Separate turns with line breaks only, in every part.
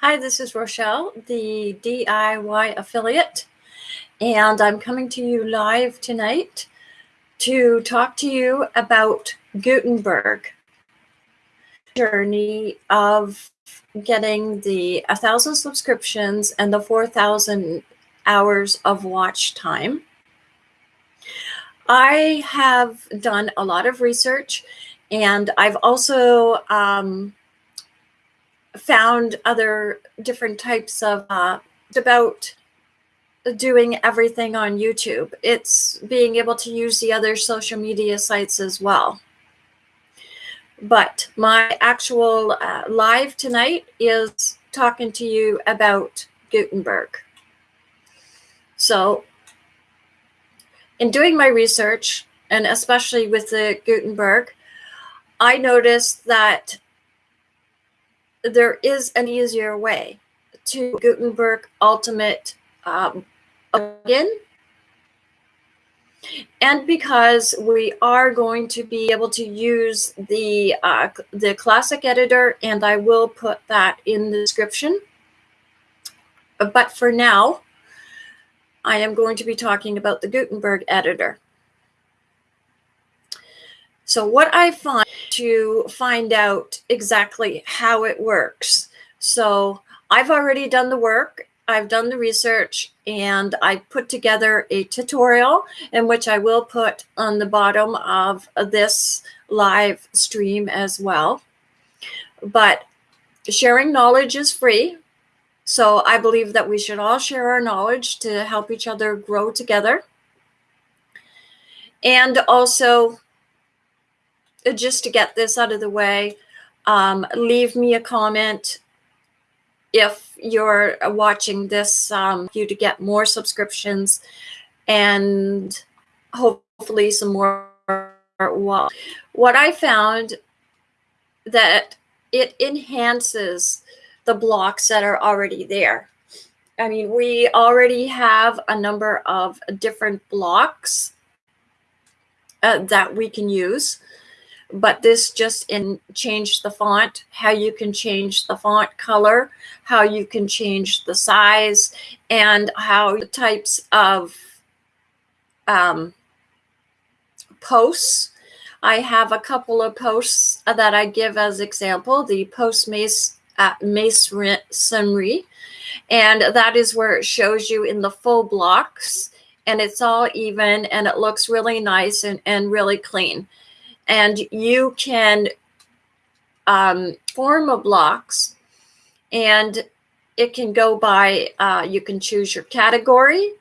Hi, this is Rochelle, the DIY affiliate, and I'm coming to you live tonight to talk to you about Gutenberg journey of getting the 1,000 subscriptions and the 4,000 hours of watch time. I have done a lot of research and I've also um, found other different types of uh, about doing everything on YouTube. It's being able to use the other social media sites as well. But my actual uh, live tonight is talking to you about Gutenberg. So in doing my research, and especially with the Gutenberg, I noticed that there is an easier way to Gutenberg Ultimate um, again. And because we are going to be able to use the uh, the classic editor, and I will put that in the description. But for now, I am going to be talking about the Gutenberg editor. So what I find to find out exactly how it works. So I've already done the work. I've done the research and I put together a tutorial in which I will put on the bottom of this live stream as well. But sharing knowledge is free. So I believe that we should all share our knowledge to help each other grow together. And also just to get this out of the way, um, leave me a comment if you're watching this, um, you to get more subscriptions and hopefully some more. Well, what I found that it enhances the blocks that are already there. I mean, we already have a number of different blocks uh, that we can use but this just in change the font, how you can change the font color, how you can change the size, and how the types of um, posts. I have a couple of posts that I give as example, the post mace, uh, masonry, and that is where it shows you in the full blocks and it's all even and it looks really nice and, and really clean and you can um, form a blocks and it can go by, uh, you can choose your category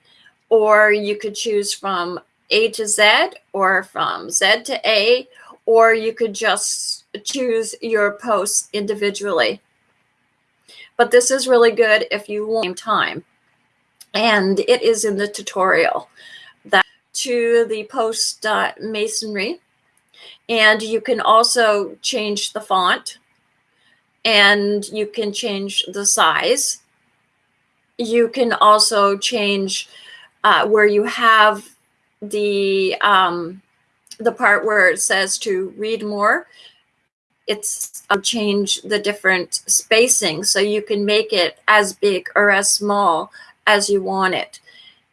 or you could choose from A to Z or from Z to A, or you could just choose your posts individually. But this is really good if you want time. And it is in the tutorial that to the post uh, masonry and you can also change the font and you can change the size. You can also change uh, where you have the um, the part where it says to read more. It's uh, change the different spacing so you can make it as big or as small as you want it.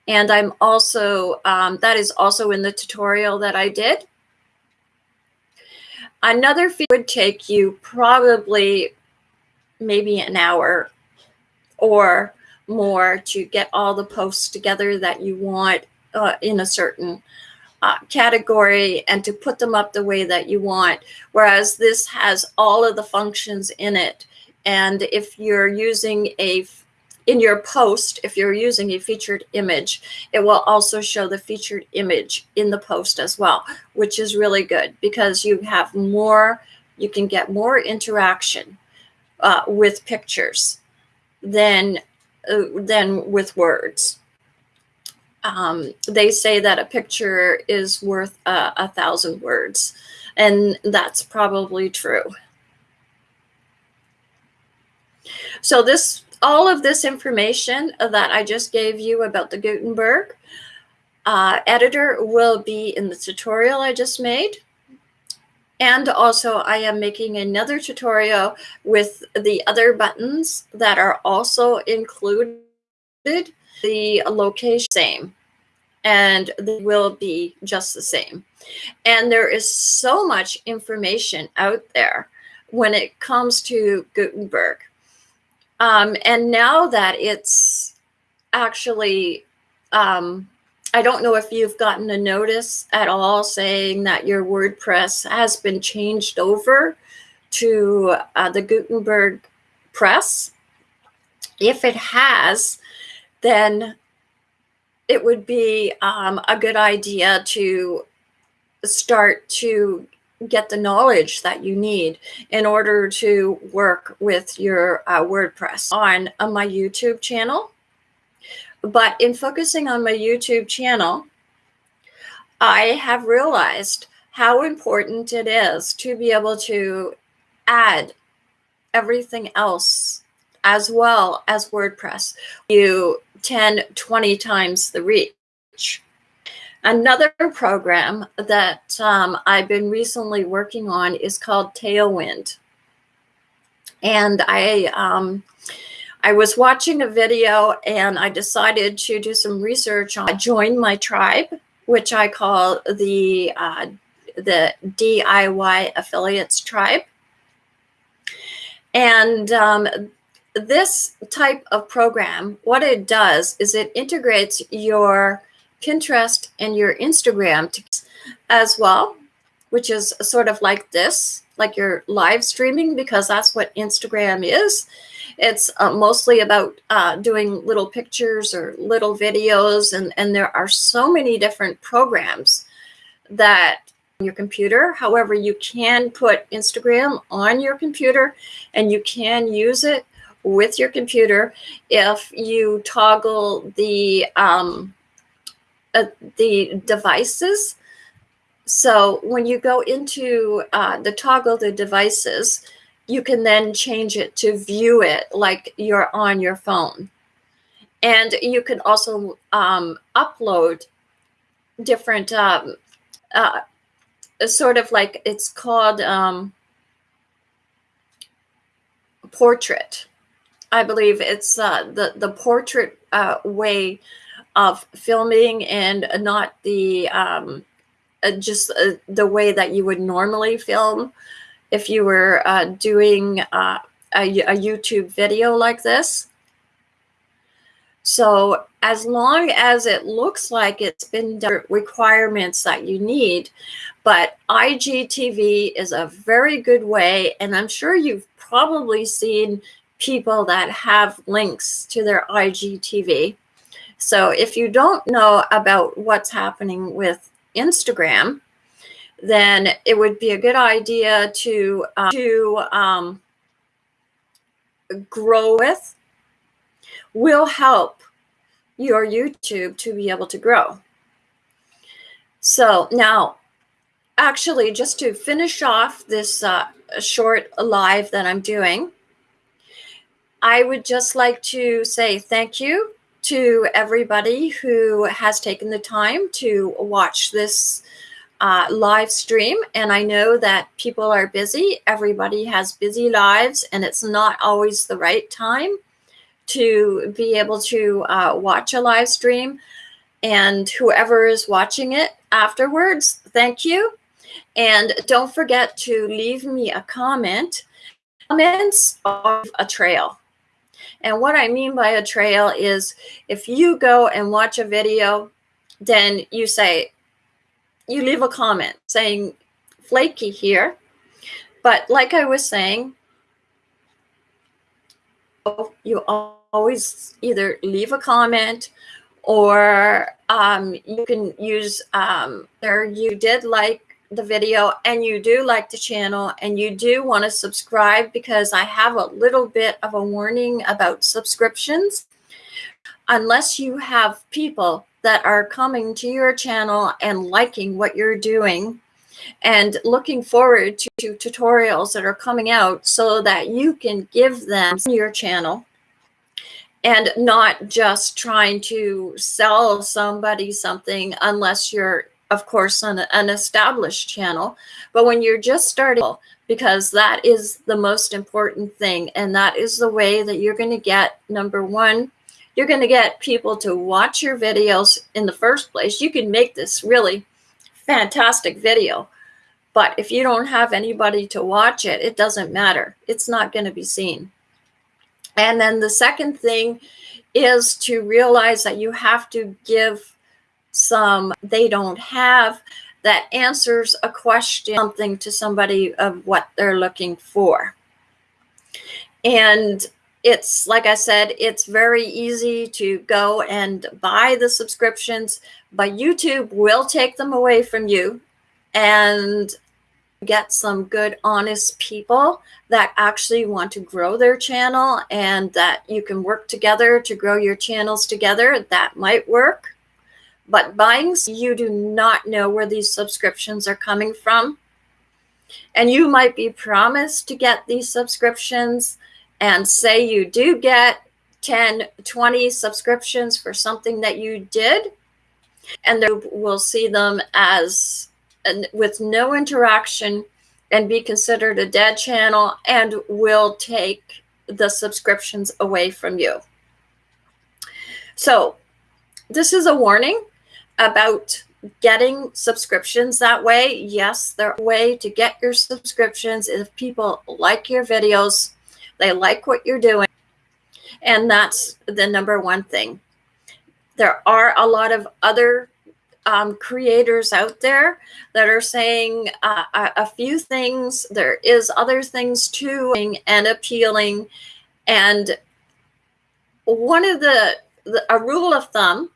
And I'm also, um, that is also in the tutorial that I did. Another feed would take you probably maybe an hour or more to get all the posts together that you want uh, in a certain uh, category and to put them up the way that you want. Whereas this has all of the functions in it. And if you're using a in your post, if you're using a featured image, it will also show the featured image in the post as well, which is really good because you have more, you can get more interaction uh, with pictures than, uh, than with words. Um, they say that a picture is worth uh, a thousand words, and that's probably true. So this all of this information that I just gave you about the Gutenberg uh, editor will be in the tutorial I just made. And also I am making another tutorial with the other buttons that are also included. The location same and they will be just the same. And there is so much information out there when it comes to Gutenberg. Um, and now that it's actually, um, I don't know if you've gotten a notice at all saying that your WordPress has been changed over to uh, the Gutenberg press. If it has, then it would be um, a good idea to start to get the knowledge that you need in order to work with your uh, WordPress on, on my YouTube channel. But in focusing on my YouTube channel, I have realized how important it is to be able to add everything else as well as WordPress. You 10, 20 times the reach. Another program that um, I've been recently working on is called Tailwind. And I, um, I was watching a video and I decided to do some research on Join My Tribe, which I call the, uh, the DIY Affiliates Tribe. And um, this type of program, what it does is it integrates your Pinterest and your Instagram as well, which is sort of like this, like you're live streaming because that's what Instagram is. It's uh, mostly about uh, doing little pictures or little videos, and, and there are so many different programs that your computer. However, you can put Instagram on your computer and you can use it with your computer if you toggle the um, uh, the devices. So when you go into uh, the toggle the devices, you can then change it to view it like you're on your phone. And you can also um, upload different, um, uh, sort of like it's called um, portrait. I believe it's uh, the the portrait uh, way of filming and not the um, uh, just uh, the way that you would normally film if you were uh, doing uh, a, a YouTube video like this. So as long as it looks like it's been done requirements that you need, but IGTV is a very good way, and I'm sure you've probably seen people that have links to their IGTV. So if you don't know about what's happening with Instagram, then it would be a good idea to uh, to um, grow with will help your YouTube to be able to grow. So now, actually, just to finish off this uh, short live that I'm doing, I would just like to say thank you to everybody who has taken the time to watch this uh, live stream. And I know that people are busy. Everybody has busy lives, and it's not always the right time to be able to uh, watch a live stream. And whoever is watching it afterwards, thank you. And don't forget to leave me a comment. Comments of a trail. And what I mean by a trail is if you go and watch a video, then you say, you leave a comment saying flaky here. But like I was saying, you always either leave a comment or um, you can use um, there you did like the video and you do like the channel and you do want to subscribe because I have a little bit of a warning about subscriptions. Unless you have people that are coming to your channel and liking what you're doing and looking forward to, to tutorials that are coming out so that you can give them your channel and not just trying to sell somebody something unless you're of course, an, an established channel. But when you're just starting, because that is the most important thing, and that is the way that you're going to get number one, you're going to get people to watch your videos in the first place. You can make this really fantastic video, but if you don't have anybody to watch it, it doesn't matter. It's not going to be seen. And then the second thing is to realize that you have to give some they don't have that answers a question, something to somebody of what they're looking for. And it's like I said, it's very easy to go and buy the subscriptions, but YouTube will take them away from you and get some good, honest people that actually want to grow their channel and that you can work together to grow your channels together. That might work. But buying, you do not know where these subscriptions are coming from. And you might be promised to get these subscriptions and say you do get 10, 20 subscriptions for something that you did, and they will see them as with no interaction and be considered a dead channel and will take the subscriptions away from you. So this is a warning about getting subscriptions that way. Yes, a way to get your subscriptions if people like your videos, they like what you're doing. And that's the number one thing. There are a lot of other um, creators out there that are saying uh, a, a, few things. There is other things too and appealing. And one of the, the a rule of thumb,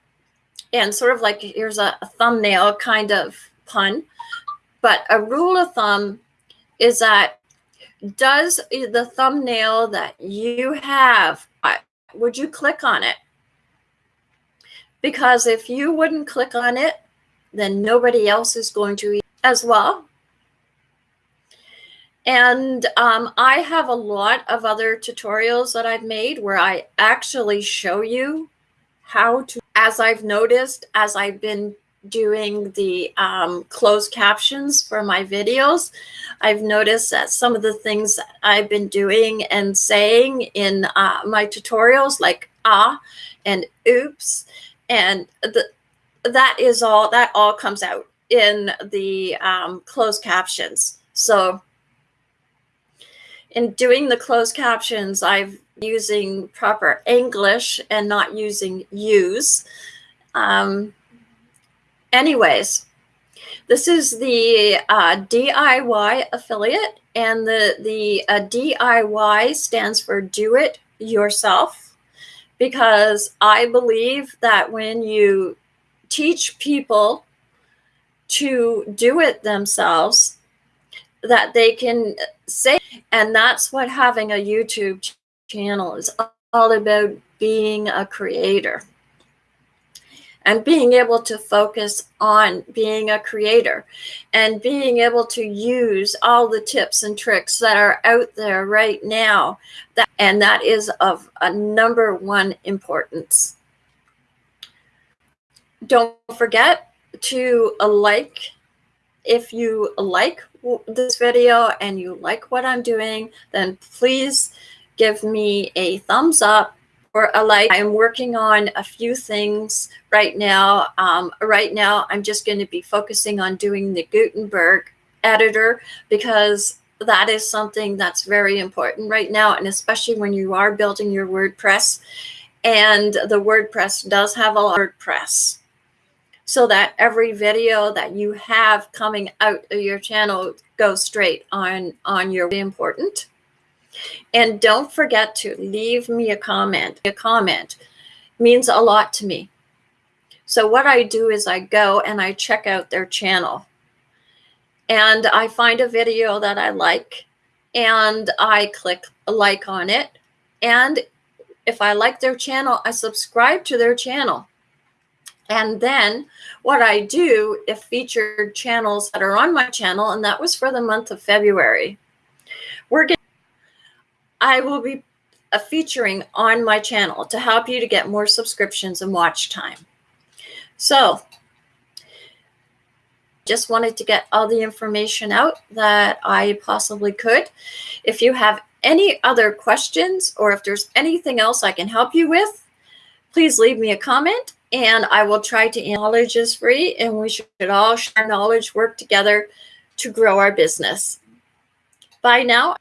and sort of like here's a, a thumbnail kind of pun, but a rule of thumb is that does the thumbnail that you have, would you click on it? because if you wouldn't click on it, then nobody else is going to as well. And um, I have a lot of other tutorials that I've made where I actually show you how to, as I've noticed, as I've been doing the um, closed captions for my videos, I've noticed that some of the things I've been doing and saying in uh, my tutorials, like ah and oops, and the, that is all that all comes out in the um, closed captions. So in doing the closed captions i've using proper english and not using use. Um, anyways this is the uh, diy affiliate and the the uh, diy stands for do it yourself because I believe that when you teach people to do it themselves, that they can say, and that's what having a YouTube channel is all about being a creator and being able to focus on being a creator and being able to use all the tips and tricks that are out there right now that, and that is of a number one importance. Don't forget to like if you like this video and you like what i'm doing then please give me a thumbs up or a like. I'm working on a few things right now. Um, right now, I'm just going to be focusing on doing the Gutenberg editor because that is something that's very important right now. And especially when you are building your WordPress and the WordPress does have a WordPress so that every video that you have coming out of your channel goes straight on, on your important. And don't forget to leave me a comment. A comment means a lot to me. So what I do is I go and I check out their channel. And I find a video that I like and I click like on it. And if I like their channel, I subscribe to their channel. And then what I do if featured channels that are on my channel, and that was for the month of February, we're getting I will be featuring on my channel to help you to get more subscriptions and watch time. So just wanted to get all the information out that I possibly could. If you have any other questions or if there's anything else I can help you with, please leave me a comment and I will try to knowledge is free and we should all share knowledge, work together to grow our business. Bye now.